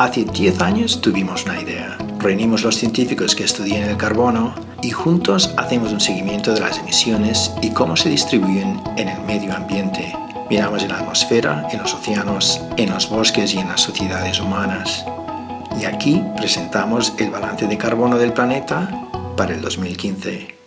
Hace 10 años tuvimos una idea. Reunimos los científicos que estudian el carbono y juntos hacemos un seguimiento de las emisiones y cómo se distribuyen en el medio ambiente. Miramos en la atmósfera, en los océanos, en los bosques y en las sociedades humanas. Y aquí presentamos el balance de carbono del planeta para el 2015.